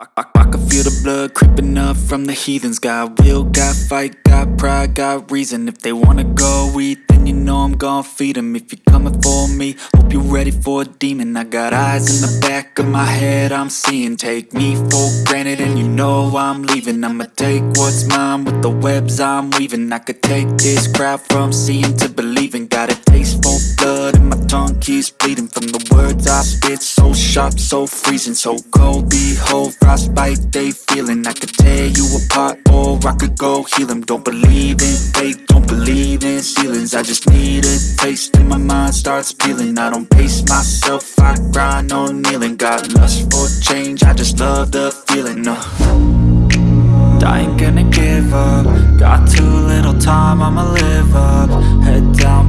I, I, I can feel the blood creeping up from the heathens. Got will, got fight, got pride, got reason. If they wanna go eat, then you know I'm gon' feed them If you're coming for me, hope you're ready for a demon. I got eyes in the back of my head, I'm seeing. Take me for granted and you know I'm leaving. I'ma take what's mine with the webs I'm weaving. I could take this crowd from seeing to believing keeps bleeding From the words I spit, so sharp, so freezing So cold, behold, frostbite they feeling. I could tear you apart or I could go heal them Don't believe in fate, don't believe in ceilings. I just need a taste and my mind starts peeling. I don't pace myself, I grind on kneeling. Got lust for change, I just love the feeling uh. I ain't gonna give up. Got too little time, I'ma live up. Head down,